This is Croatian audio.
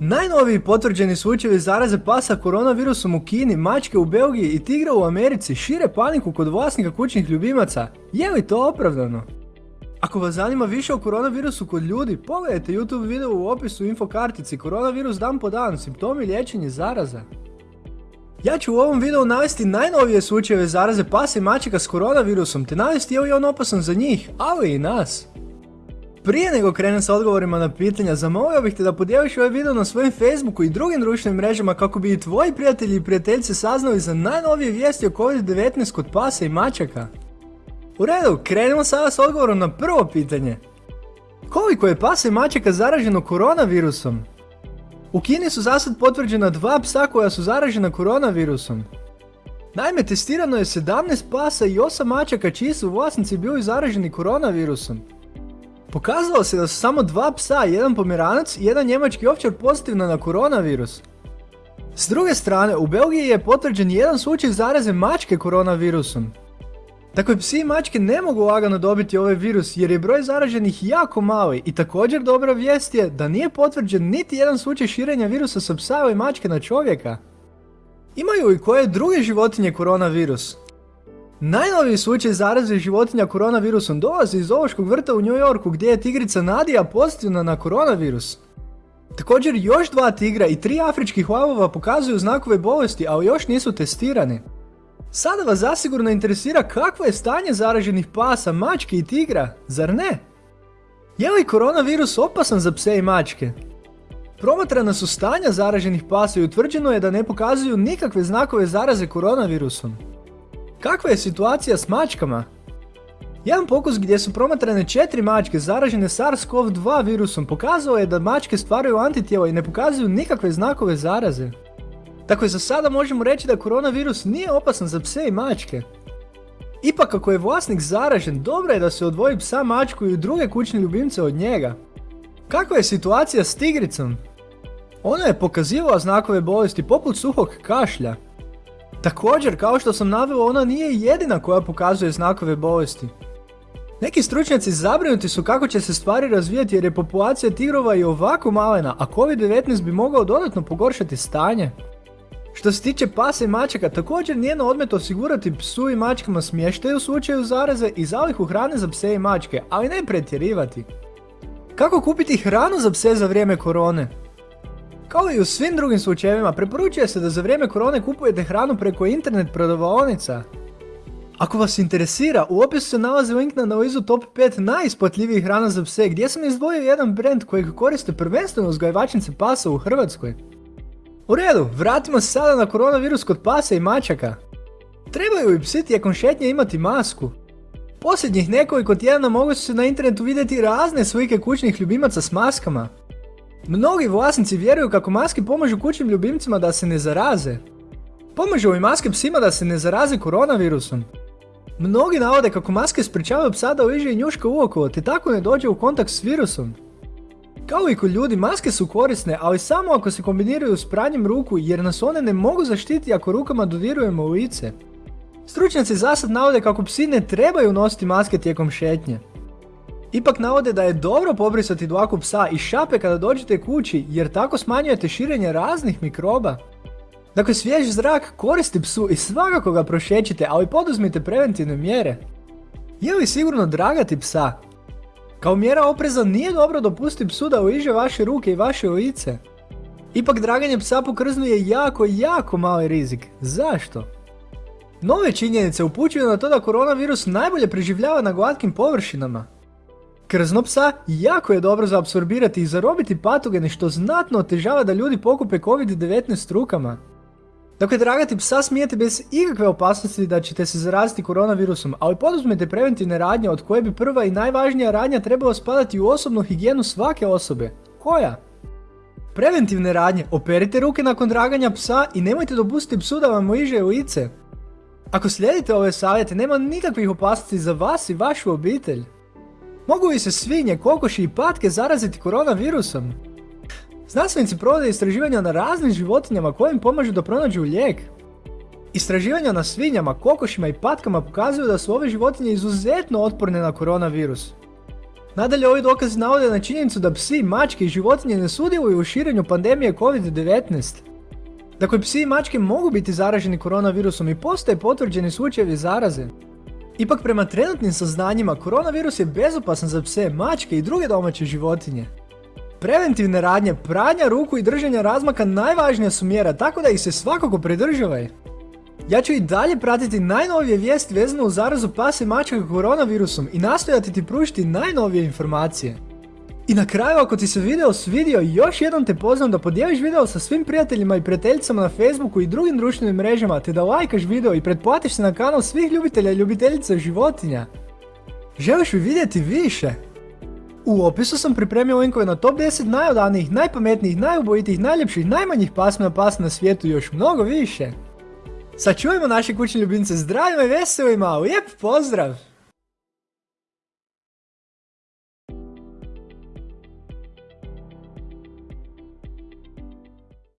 Najnoviji potvrđeni slučajevi zaraze pasa koronavirusom u Kini, mačke u Belgiji i tigra u Americi šire paniku kod vlasnika kućnih ljubimaca. Je li to opravdano? Ako vas zanima više o koronavirusu kod ljudi, pogledajte YouTube video u opisu infokartici Koronavirus dan po dan, simptomi liječenje zaraza. Ja ću u ovom videu navesti najnovije slučajeve zaraze pasa i mačaka s koronavirusom, te navesti je li on opasan za njih, ali i nas. Prije nego krenem sa odgovorima na pitanja, zamolio bih te da podijeliš ovaj video na svojim Facebooku i drugim društvenim mrežama kako bi i tvoji prijatelji i prijateljice saznali za najnovije vijesti o COVID-19 kod pasa i mačaka. U redu, krenemo sada s odgovorom na prvo pitanje. Koliko je pasa i mačaka zaraženo koronavirusom? U Kini su zasad potvrđena dva psa koja su zaražena koronavirusom. Naime, testirano je 17 pasa i 8 mačaka čiji su vlasnici bili zaraženi koronavirusom. Pokazalo se da su samo dva psa, jedan pomeranac i jedan njemački ovčar pozitivna na koronavirus. S druge strane, u Belgiji je potvrđen jedan slučaj zaraze mačke koronavirusom. Dakle, psi i mačke ne mogu lagano dobiti ovaj virus jer je broj zaraženih jako mali i također dobra vijest je da nije potvrđen niti jedan slučaj širenja virusa sa psa ili mačke na čovjeka. Imaju i koje druge životinje koronavirus? Najnoviji slučaj zaraze životinja koronavirusom dolazi iz zoološkog vrta u New Yorku gdje je tigrica Nadija pozitivna na koronavirus. Također još dva tigra i tri afričkih lavova pokazuju znakove bolesti, ali još nisu testirani. Sada vas zasigurno interesira kakvo je stanje zaraženih pasa, mačke i tigra, zar ne? Je li koronavirus opasan za pse i mačke? Promatrana su stanja zaraženih pasa i utvrđeno je da ne pokazuju nikakve znakove zaraze koronavirusom. Kakva je situacija s mačkama? Jedan pokus gdje su promatrane četiri mačke zaražene SARS-CoV-2 virusom pokazao je da mačke stvaraju antitijela i ne pokazuju nikakve znakove zaraze. Dakle, za sada možemo reći da koronavirus nije opasan za pse i mačke. Ipak ako je vlasnik zaražen, dobro je da se odvoji psa, mačku i druge kućne ljubimce od njega. Kakva je situacija s tigricom? Ona je pokazivala znakove bolesti poput suhog kašlja. Također, kao što sam naveo, ona nije jedina koja pokazuje znakove bolesti. Neki stručnjaci zabrinuti su kako će se stvari razvijati jer je populacija tigrova i ovako malena, a COVID-19 bi mogao dodatno pogoršati stanje. Što se tiče pasa i mačaka, također nije na odmet osigurati psu i mačkama smještaj u slučaju zaraze i zalihu hrane za pse i mačke, ali ne pretjerivati. Kako kupiti hranu za pse za vrijeme korone? Kao i u svim drugim slučajevima, preporučuje se da za vrijeme korone kupujete hranu preko internet prodavaonica. Ako vas interesira, u opisu se nalazi link na analizu top 5 najisplatljivijih hrana za pse gdje sam izdvojio jedan brand kojeg koriste prvenstveno uzgajivačnice pasa u Hrvatskoj. U redu, vratimo se sada na koronavirus kod pasa i mačaka. Trebaju li psi tijekom šetnje imati masku? Posljednjih nekoliko tjedana mogu se na internetu vidjeti razne slike kućnih ljubimaca s maskama. Mnogi vlasnici vjeruju kako maske pomažu kućnim ljubimcima da se ne zaraze. Pomažu li maske psima da se ne zaraze koronavirusom? Mnogi navode kako maske sprečavaju psa da liže i njuška uokolo te tako ne dođe u kontakt s virusom. Kao i kod ljudi, maske su korisne, ali samo ako se kombiniraju s pranjem ruku jer nas one ne mogu zaštiti ako rukama dodirujemo lice. Stručnjaci zasad navode kako psi ne trebaju nositi maske tijekom šetnje. Ipak navode da je dobro pobrisati dlaku psa i šape kada dođete kući jer tako smanjujete širenje raznih mikroba. Dakle, svjež zrak koristi psu i svakako ga prošećite, ali poduzmite preventivne mjere. Je li sigurno dragati psa? Kao mjera opreza nije dobro dopustiti psu da uiže vaše ruke i vaše lice. Ipak draganje psa po krznu je jako, jako mali rizik. Zašto? Nove činjenice upućuju na to da koronavirus najbolje preživljava na glatkim površinama. Krzno psa jako je dobro za apsorbirati i zarobiti patogene što znatno otežava da ljudi pokupe COVID-19 rukama. Dakle, dragati psa smijete bez ikakve opasnosti da ćete se zaraziti koronavirusom, ali poduzmete preventivne radnje od koje bi prva i najvažnija radnja trebala spadati u osobnu higijenu svake osobe. Koja? Preventivne radnje. Operite ruke nakon draganja psa i nemojte dopustiti psu da vam liže lice. Ako slijedite ove savjete, nema nikakvih opasnosti za vas i vašu obitelj. Mogu li se svinje, kokoši i patke zaraziti koronavirusom? Znanstvenici provode istraživanja na raznim životinjama koje im pomažu da pronađu lijek. Istraživanja na svinjama, kokošima i patkama pokazuju da su ove životinje izuzetno otporne na koronavirus. Nadalje, ovi dokazi navode na činjenicu da psi, mačke i životinje ne sudjeluju u širenju pandemije COVID-19. Dakle, psi i mačke mogu biti zaraženi koronavirusom i postoje potvrđeni slučajevi zaraze. Ipak prema trenutnim saznanjima, koronavirus je bezopasan za pse, mačke i druge domaće životinje. Preventivne radnje, pranja ruku i držanja razmaka najvažnija su mjera, tako da ih se svakako pridržavaj. Ja ću i dalje pratiti najnovije vijesti vezano u zarazu pasa i mačaka koronavirusom i nastojati ti pružiti najnovije informacije. I na kraju ako ti se video svidio, još jednom te pozivam da podijeliš video sa svim prijateljima i prijateljicama na Facebooku i drugim društvenim mrežama te da lajkaš video i pretplatiš se na kanal svih ljubitelja i ljubiteljica životinja. Želiš li vidjeti više? U opisu sam pripremio linkove na top 10 najodanijih, najpametnijih, najubojitijih, najljepših, najmanjih pasmina pasa na svijetu i još mnogo više. Sačuvajmo naše kućne ljubimce zdravima i veselima, lijep pozdrav!